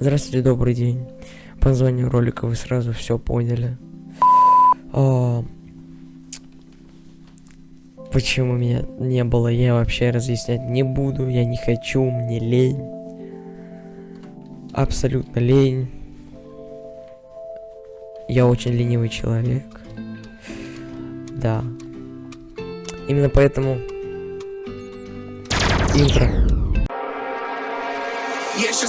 Здравствуйте, добрый день. По названию ролика вы сразу все поняли. А, почему меня не было, я вообще разъяснять не буду. Я не хочу, мне лень. Абсолютно лень. Я очень ленивый человек. Да. Именно поэтому... Интро. Ще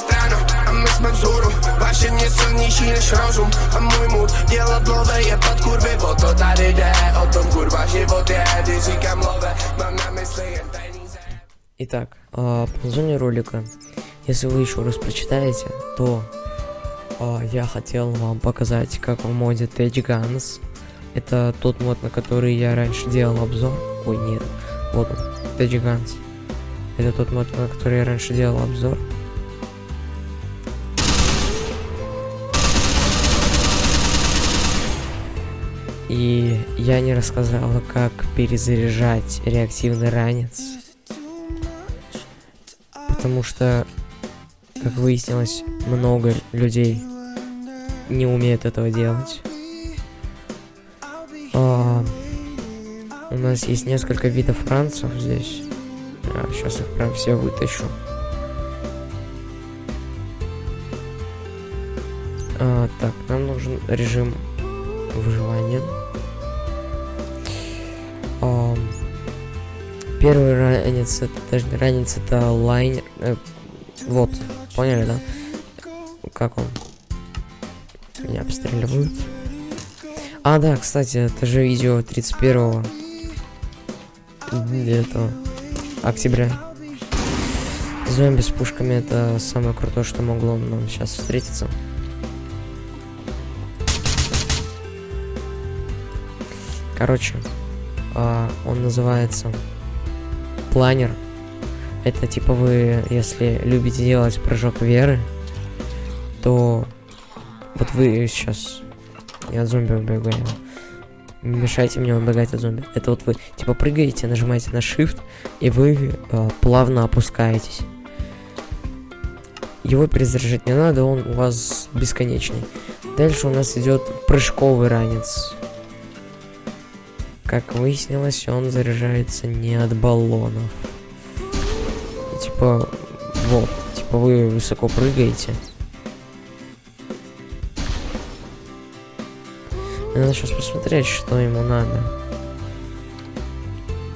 странно, а ми з Мавзуру Ваші не сильніші, ніж розум А мой мут діло плове є под курви Бо то далі йде, о том курва живот є Дизикам лове, мам на мислі ентайнізе Итак, а, по названию ролика, если вы еще раз прочитаете, то а, я хотел вам показать, как в моде Tedge Guns. Это тот мод, на который я раньше делал обзор. Ой, нет, вот он, Tedge Guns. Это тот мод, на который я раньше делал обзор. И я не рассказала, как перезаряжать реактивный ранец. Потому что, как выяснилось, много людей не умеют этого делать. А, у нас есть несколько видов ранцев здесь. А, сейчас их прям все вытащу. А, так, нам нужен режим выживания. Первый ранец, это даже не ранец, это лайнер. э, вот, поняли, да? Как он? Меня обстреливают. А, да, кстати, это же видео 31 этого октября. Зомби с пушками это самое крутое, что могло нам сейчас встретиться. Короче, а, он называется планер. Это типа вы, если любите делать прыжок веры, то вот вы сейчас... Я от зомби убегаю. Не мешайте мне убегать от зомби. Это вот вы типа прыгаете, нажимаете на shift, и вы а, плавно опускаетесь. Его перезаряжать не надо, он у вас бесконечный. Дальше у нас идет прыжковый ранец. Как выяснилось, он заряжается не от баллонов. Типа, вот, типа вы высоко прыгаете. Надо сейчас посмотреть, что ему надо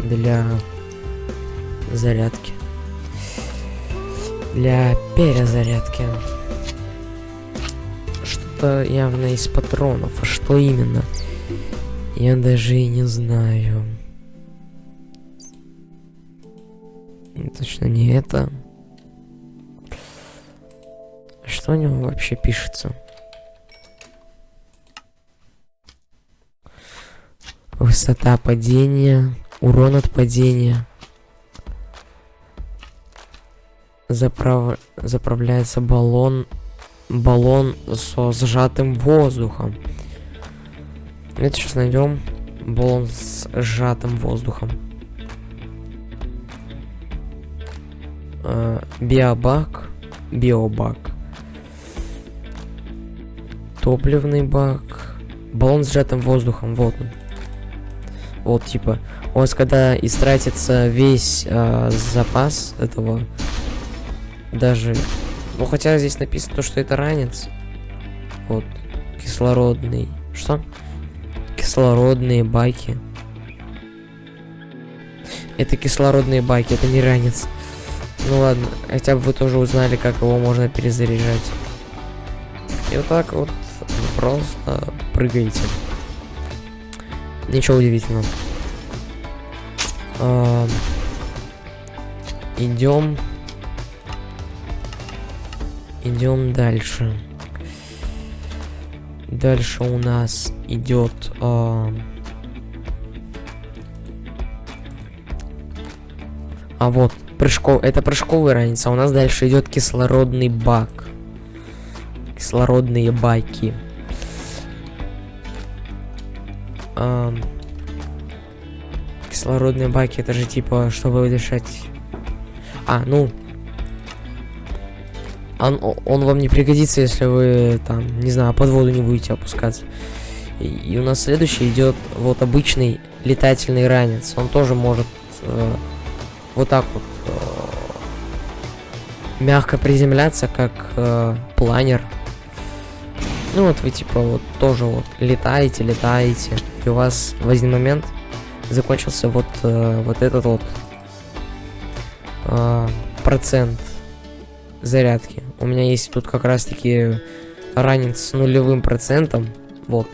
для зарядки. Для перезарядки. Что-то явно из патронов. А что именно? Я даже и не знаю. Точно не это. Что у него вообще пишется? Высота падения, урон от падения. Заправ... Заправляется баллон, баллон со сжатым воздухом. Это сейчас найдем баллон с сжатым воздухом. Э, биобак, биобак, топливный бак, баллон с сжатым воздухом, вот он. Вот типа, у вас когда истратится весь э, запас этого, даже, ну хотя здесь написано то, что это ранец, вот кислородный, что? Кислородные баки. Это кислородные баки, это не ранец. Ну ладно, хотя бы вы тоже узнали, как его можно перезаряжать. И вот так вот просто прыгаете. Ничего удивительного. Идем. Идем дальше. Дальше у нас идет... А... а вот, прыжков... это прыжковый ранец, а у нас дальше идет кислородный бак. Кислородные баки. А... Кислородные баки, это же типа, чтобы дышать... А, ну... Он, он вам не пригодится, если вы там, не знаю, под воду не будете опускаться. И, и у нас следующий идет вот обычный летательный ранец. Он тоже может э, вот так вот э, мягко приземляться, как э, планер. Ну вот вы типа вот тоже вот летаете, летаете, и у вас в один момент закончился вот э, вот этот вот э, процент зарядки. У меня есть тут как раз таки ранец с нулевым процентом. Вот.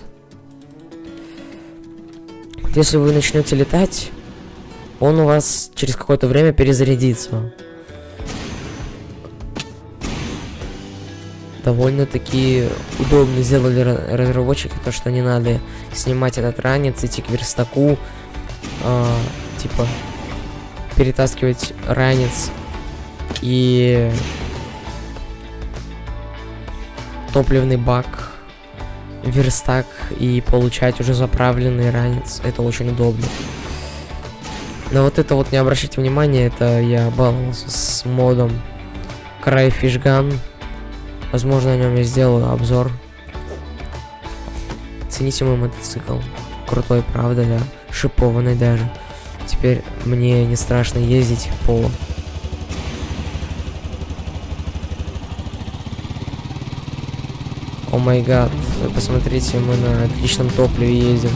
Если вы начнете летать, он у вас через какое-то время перезарядится. Довольно-таки удобно сделали разработчики, то что не надо снимать этот ранец, идти к верстаку, э, типа перетаскивать ранец и топливный бак, верстак и получать уже заправленный ранец. Это очень удобно. Но вот это вот не обращайте внимания, это я баловался с модом Cryfish Gun. Возможно, о нем я сделаю обзор. Цените мой мотоцикл. Крутой, правда, да. Шипованный даже. Теперь мне не страшно ездить по О май гад, посмотрите, мы на отличном топливе ездим.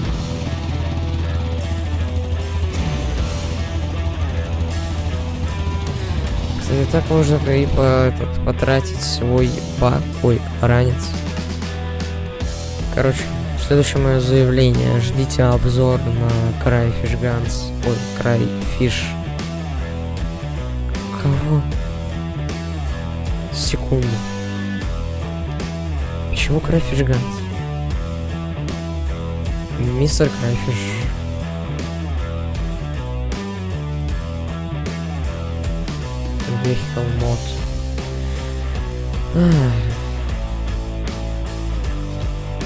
Кстати, так можно и по, этот, потратить свой бак, ой, ранец. Короче, следующее мое заявление. Ждите обзор на Cray Guns. Ой, Crayfish. Кого? Секунду. Почему Crayfish Guns? Mr. Crayfish. Vehicle мод.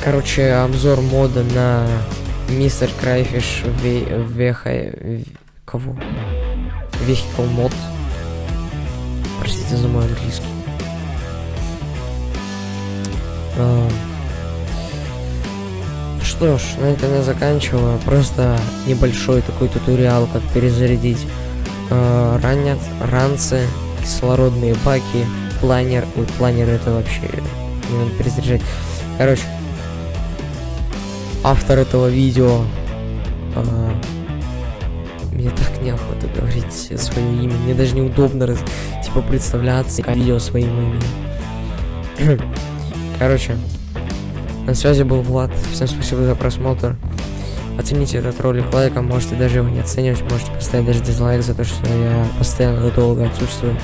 Короче, обзор мода на Мистер Крайфиш Веха... Кого? Vehicle мод. Простите за мой английский. А, что ж, на этом я заканчиваю. Просто небольшой такой туториал, как перезарядить э, ранят, ранцы, кислородные баки, планер. Ой, планер это вообще не надо перезаряжать. Короче, автор этого видео э, мне так неохота говорить свое имя. Мне даже неудобно раз, типа представляться видео своим именем. Короче, на связи был Влад. Всем спасибо за просмотр. Оцените этот ролик лайком, можете даже его не оценивать, можете поставить даже дизлайк за то, что я постоянно долго отсутствую.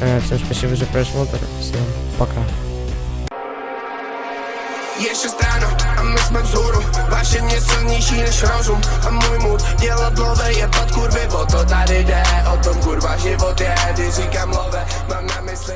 Э, всем спасибо за просмотр, всем пока. Jeszcze strano, a my z wzoru Wasze niesilniejsi niż rozum A mój mód diablowe je pod kurwy Bo to ta rydę, o tą kurwa żywot je Ryzykam lowe, mam na myśli